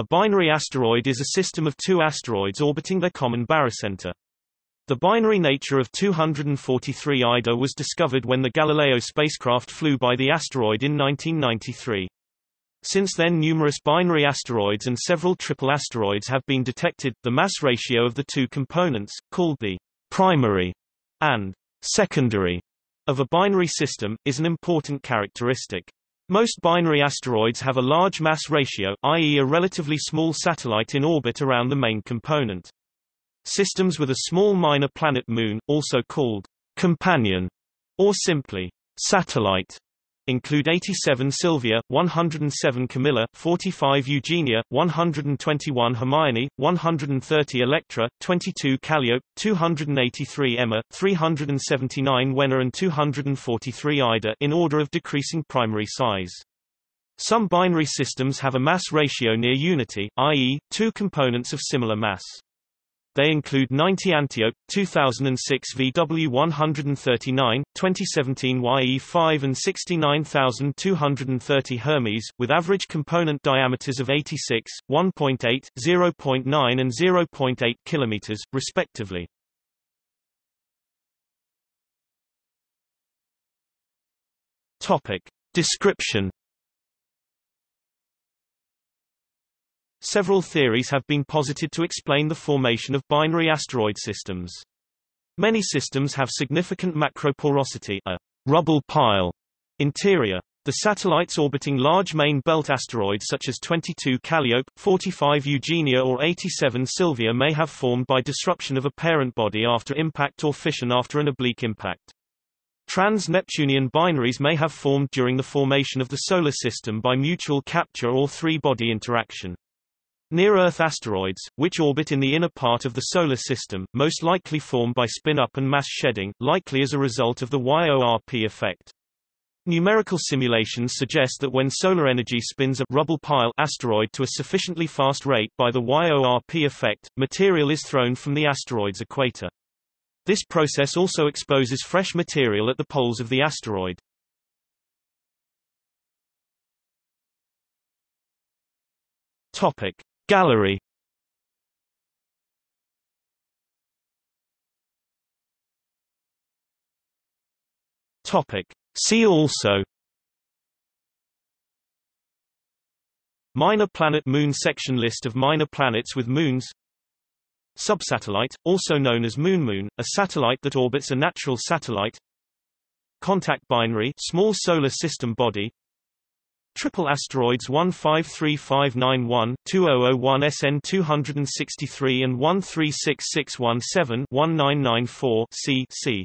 A binary asteroid is a system of two asteroids orbiting their common barycenter. The binary nature of 243 Ida was discovered when the Galileo spacecraft flew by the asteroid in 1993. Since then numerous binary asteroids and several triple asteroids have been detected. The mass ratio of the two components, called the primary and secondary of a binary system, is an important characteristic. Most binary asteroids have a large mass ratio, i.e. a relatively small satellite in orbit around the main component. Systems with a small minor planet moon, also called companion or simply satellite, include 87 Sylvia, 107 Camilla, 45 Eugenia, 121 Hermione, 130 Elektra, 22 Kalliope, 283 Emma, 379 Huenna and 243 Ida in order of decreasing primary size. Some binary systems have a mass ratio near unity, i.e., two components of similar mass. They include 90 Antiope, 2006 VW139, 2017 YE5 and 69230 Hermes, with average component diameters of 86, 1.8, 0.9 and 0.8 km, respectively. Topic. Description Several theories have been posited to explain the formation of binary asteroid systems. Many systems have significant macroporosity a rubble pile interior. The satellites orbiting large main belt asteroids such as 22 Kalliope, 45 Eugenia or 87 Sylvia may have formed by disruption of a parent body after impact or fission after an oblique impact. Trans-Neptunian binaries may have formed during the formation of the Solar System by mutual capture or three-body interaction. Near-Earth asteroids, which orbit in the inner part of the Solar System, most likely form by spin-up and mass shedding, likely as a result of the YORP effect. Numerical simulations suggest that when solar energy spins a rubble pile asteroid to a sufficiently fast rate by the YORP effect, material is thrown from the asteroid's equator. This process also exposes fresh material at the poles of the asteroid. Topic: Gallery. Topic. See also. Minor planet moon section List of minor planets with moons. Subsatellite, also known as moon moon, a satellite that orbits a natural satellite. Contact binary small solar system body Triple asteroids 153591, 2001 SN 263 and 136617 1994 C. C.